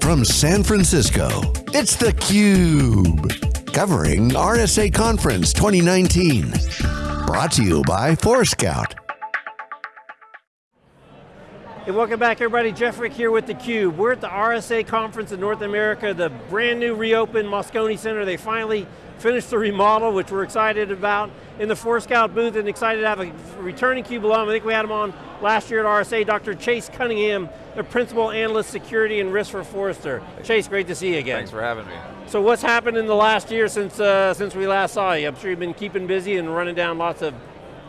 From San Francisco, it's theCUBE. Covering RSA Conference 2019. Brought to you by Forescout. Hey, welcome back everybody. Jeff Frick here with theCUBE. We're at the RSA conference in North America, the brand new reopened Moscone Center. They finally finished the remodel, which we're excited about in the Forescout booth and excited to have a returning CUBE alum. I think we had him on last year at RSA, Dr. Chase Cunningham, the Principal Analyst Security and Risk for Forrester. Chase, great to see you again. Thanks for having me. So what's happened in the last year since, uh, since we last saw you? I'm sure you've been keeping busy and running down lots of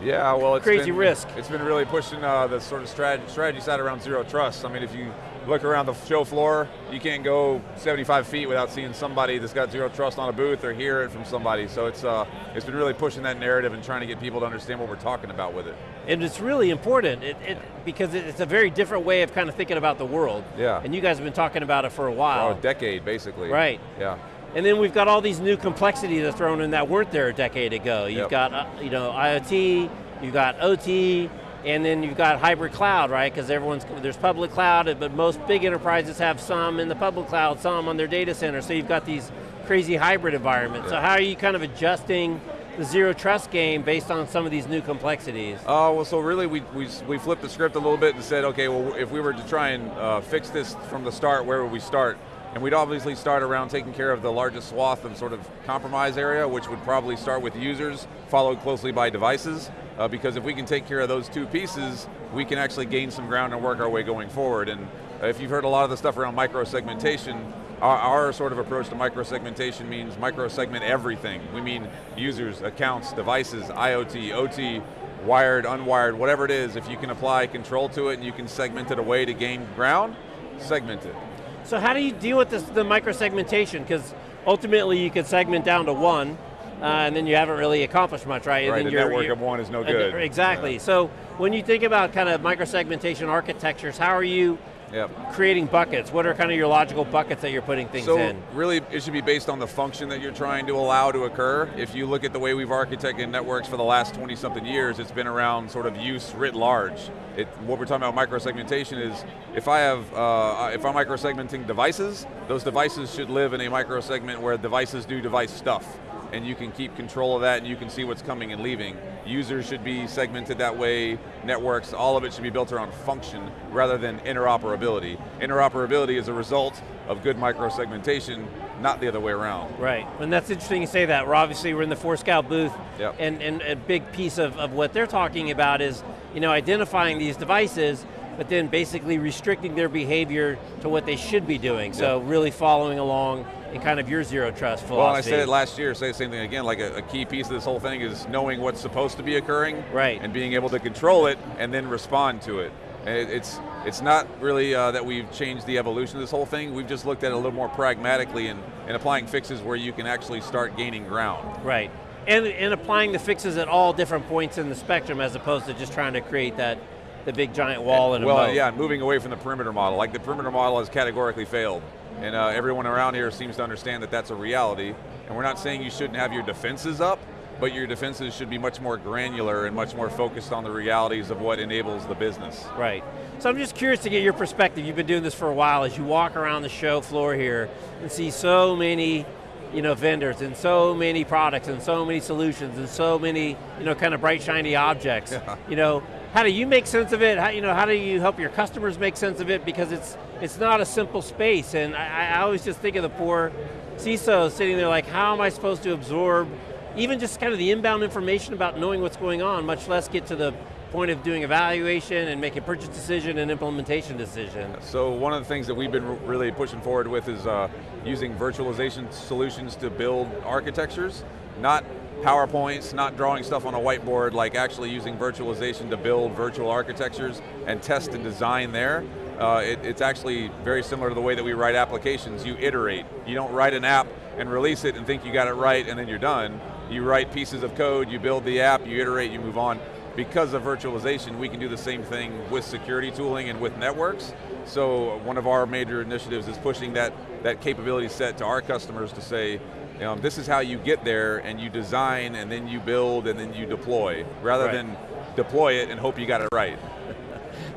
yeah, well, it's crazy been, risk. It's been really pushing uh, the sort of strategy, strategy side around zero trust. I mean, if you look around the show floor, you can't go 75 feet without seeing somebody that's got zero trust on a booth or hear it from somebody. So it's, uh, it's been really pushing that narrative and trying to get people to understand what we're talking about with it. And it's really important it, it, because it's a very different way of kind of thinking about the world. Yeah. And you guys have been talking about it for a while. For a decade, basically. Right. Yeah. And then we've got all these new complexities that are thrown in that weren't there a decade ago. You've yep. got uh, you know IoT, you've got OT, and then you've got hybrid cloud, right? Because everyone's, there's public cloud, but most big enterprises have some in the public cloud, some on their data center, so you've got these crazy hybrid environments. Yeah. So how are you kind of adjusting the zero trust game based on some of these new complexities? Oh, uh, well, so really we, we, we flipped the script a little bit and said, okay, well, if we were to try and uh, fix this from the start, where would we start? And we'd obviously start around taking care of the largest swath of sort of compromise area, which would probably start with users, followed closely by devices, uh, because if we can take care of those two pieces, we can actually gain some ground and work our way going forward. And if you've heard a lot of the stuff around micro-segmentation, our, our, sort of approach to micro-segmentation means micro-segment everything. We mean users, accounts, devices, IoT, OT, wired, unwired, whatever it is, if you can apply control to it and you can segment it away to gain ground, segment it. So how do you deal with this, the micro-segmentation? Because ultimately you could segment down to one, uh, and then you haven't really accomplished much, right? Right, and the network of one is no good. Exactly, yeah. so when you think about kind of micro-segmentation architectures, how are you Yep. creating buckets? What are kind of your logical buckets that you're putting things so in? really, it should be based on the function that you're trying to allow to occur. If you look at the way we've architected networks for the last 20 something years, it's been around sort of use writ large. It, what we're talking about microsegmentation is, if I have, uh, if I'm microsegmenting devices, those devices should live in a microsegment where devices do device stuff and you can keep control of that and you can see what's coming and leaving. Users should be segmented that way, networks, all of it should be built around function rather than interoperability. Interoperability is a result of good micro-segmentation, not the other way around. Right, and that's interesting you say that. We're obviously, we're in the Forescout booth, yep. and, and a big piece of, of what they're talking about is you know, identifying these devices but then basically restricting their behavior to what they should be doing. So really following along in kind of your zero trust philosophy. Well, I said it last year, say the same thing again, like a, a, key piece of this whole thing is knowing what's supposed to be occurring, right. and being able to control it, and then respond to it. it it's, it's not really uh, that we've changed the evolution of this whole thing, we've just looked at it a little more pragmatically and, and applying fixes where you can actually start gaining ground. Right, and, and applying the fixes at all different points in the spectrum as opposed to just trying to create that the big giant wall and, and well, yeah, moving away from the perimeter model. Like the perimeter model has categorically failed. And uh, everyone around here seems to understand that that's a reality. And we're not saying you shouldn't have your defenses up, but your defenses should be much more granular and much more focused on the realities of what enables the business. Right. So I'm just curious to get your perspective. You've been doing this for a while. As you walk around the show floor here and see so many you know, vendors and so many products and so many solutions and so many, you know, kind of bright shiny objects. Yeah. You know, how do you make sense of it? How, you know, how do you help your customers make sense of it? Because it's, it's not a simple space and I, I always just think of the poor CISO sitting there like, how am I supposed to absorb even just kind of the inbound information about knowing what's going on, much less get to the point of doing evaluation and making purchase decision and implementation decision. So one of the things that we've been really pushing forward with is uh, using virtualization solutions to build architectures, not PowerPoints, not drawing stuff on a whiteboard, like actually using virtualization to build virtual architectures and test and design there. Uh, it, it's actually very similar to the way that we write applications. You iterate. You don't write an app and release it and think you got it right and then you're done. You write pieces of code, you build the app, you iterate, you move on because of virtualization, we can do the same thing with security tooling and with networks. So one of our major initiatives is pushing that, that capability set to our customers to say, um, this is how you get there and you design and then you build and then you deploy, rather right. than deploy it and hope you got it right.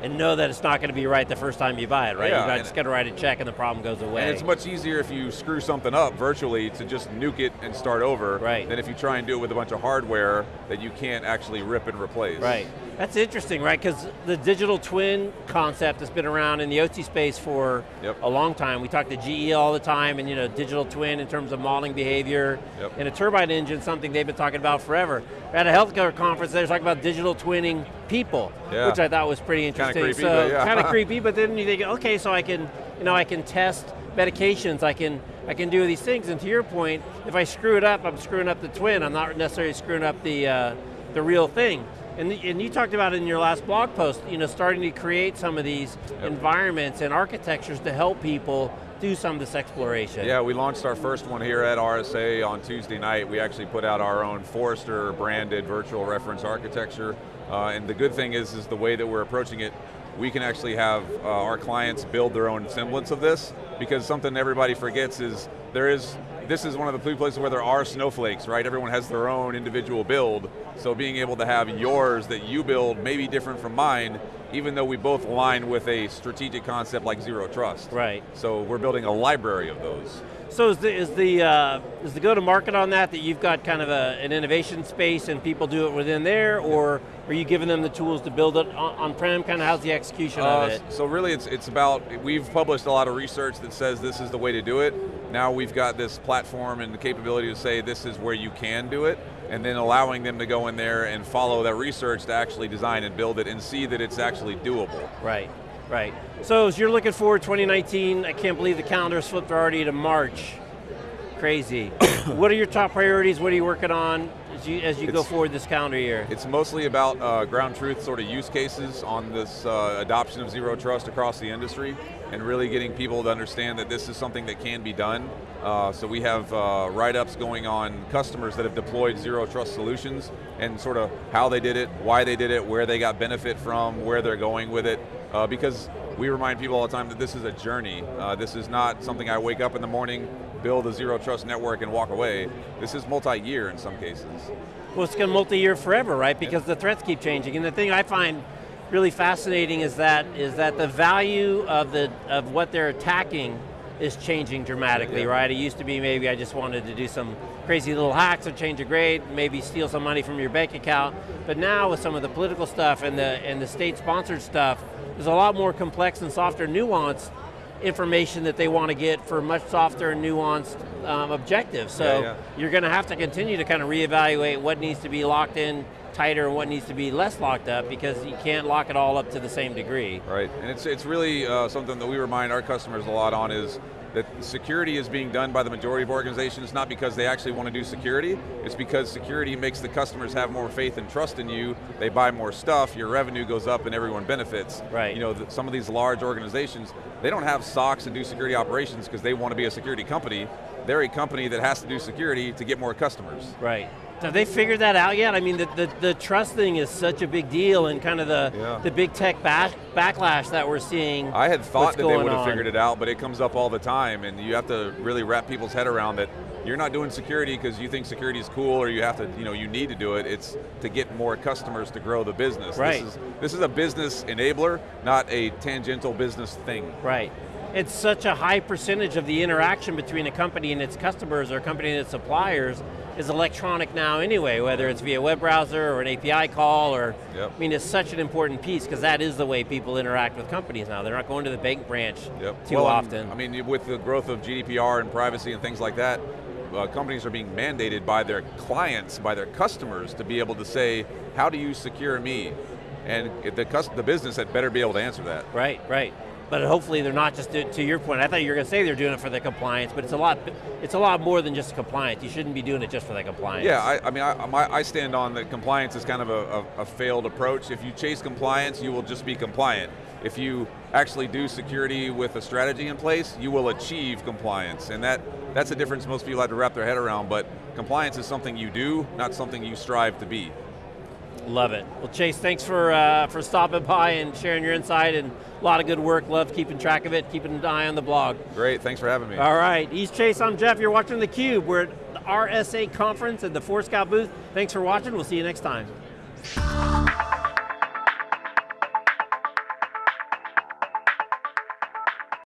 And know that it's not going to be right the first time you buy it, right? Yeah, you just got to write a check and the problem goes away. And it's much easier if you screw something up virtually to just nuke it and start over Right. than if you try and do it with a bunch of hardware that you can't actually rip and replace. Right. That's interesting, right? Because the digital twin concept has been around in the OT space for Yep. a long time. We talk to GE all the time, and you know, digital twin in terms of modeling behavior. Yep. And a turbine engine, something they've been talking about forever. At a healthcare conference, they were talking about digital twinning people, Yeah. which I thought was pretty interesting. creepy, so yeah. kind of creepy, but then you think, okay, so I can, you know, I can test medications, I can, I can do these things, and to your point, if I screw it up, I'm screwing up the twin. I'm not necessarily screwing up the uh, the real thing. And, the, and you talked about in your last blog post, you know, starting to create some of these environments and architectures to help people do some of this exploration. Yeah, we launched our first one here at RSA on Tuesday night. We actually put out our own Forrester branded virtual reference architecture. Uh, and the good thing is, is the way that we're approaching it, we can actually have uh, our clients build their own semblance of this, because something everybody forgets is there is, this is one of the places where there are snowflakes, right? Everyone has their own individual build, so being able to have yours that you build may be different from mine, even though we both align with a strategic concept like zero trust. Right. So we're building a library of those. So is the, is the, uh, is the go-to-market on that, that you've got kind of a, an innovation space and people do it within there, or are you giving them the tools to build it on- on-prem? Kind of how's the execution Uh, of it? So really it's, it's about, we've published a lot of research that says this is the way to do it. Now we've got this platform and the capability to say this is where you can do it, and then allowing them to go in there and follow that research to actually design and build it and see that it's actually doable. Right, right. So as you're looking forward 2019, I can't believe the calendar's flipped already to March. Crazy. what are your top priorities? What are you working on as you, as you go forward this calendar year? It's mostly about uh, ground truth sort of use cases on this uh, adoption of zero trust across the industry and really getting people to understand that this is something that can be done. Uh, so we have uh, write-ups going on customers that have deployed zero trust solutions and sort of how they did it, why they did it, where they got benefit from, where they're going with it, uh, because we remind people all the time that this is a journey. Uh, this is not something I wake up in the morning, build a zero trust network and walk away. This is multi-year in some cases. Well, it's going to multi-year forever, right? Because the threats keep changing. And the thing I find really fascinating is that is that the value of the of what they're attacking is changing dramatically, Yeah. right? It used to be maybe I just wanted to do some crazy little hacks or change a grade, maybe steal some money from your bank account. But now with some of the political stuff and the and the state-sponsored stuff, there's a lot more complex and softer, nuanced information that they want to get for much softer and nuanced um, objectives. So Yeah, yeah. you're going to have to continue to kind of reevaluate what needs to be locked in tighter and what needs to be less locked up because you can't lock it all up to the same degree. Right, and it's, it's really uh, something that we remind our customers a lot on is that security is being done by the majority of organizations not because they actually want to do security, it's because security makes the customers have more faith and trust in you, they buy more stuff, your revenue goes up and everyone benefits. Right. You know, some of these large organizations, they don't have SOCs and do security operations because they want to be a security company, they're a company that has to do security to get more customers. Right. Have they figured that out yet? I mean, the, the, the trust thing is such a big deal and kind of the, Yeah. the big tech back, backlash that we're seeing. I had thought that they would have on. figured it out, but it comes up all the time, and you have to really wrap people's head around that you're not doing security because you think security is cool or you have to, you know, you need to do it. It's to get more customers to grow the business. Right. This is, this is a business enabler, not a tangential business thing. Right. It's such a high percentage of the interaction between a company and its customers or a company and its suppliers is electronic now anyway, whether it's via web browser or an API call or, Yep. I mean, it's such an important piece because that is the way people interact with companies now. They're not going to the bank branch Yep. too Well, often. I mean, with the growth of GDPR and privacy and things like that, uh, companies are being mandated by their clients, by their customers, to be able to say, how do you secure me? And the, the business had better be able to answer that. Right, right. But hopefully they're not just, do- to your point, I thought you were going to say they're doing it for the compliance, but it's a lot, it's a lot more than just compliance. You shouldn't be doing it just for the compliance. Yeah, I, I mean, I, my, I stand on that compliance is kind of a, a, a failed approach. If you chase compliance, you will just be compliant. If you actually do security with a strategy in place, you will achieve compliance. And that, that's a difference most people have to wrap their head around, but compliance is something you do, not something you strive to be. Love it. Well, Chase, thanks for uh, for stopping by and sharing your insight and a lot of good work. Love keeping track of it, keeping an eye on the blog. Great, thanks for having me. All right, he's Chase, I'm Jeff. You're watching theCUBE. We're at the RSA conference at the Four Forescout booth. Thanks for watching, we'll see you next time.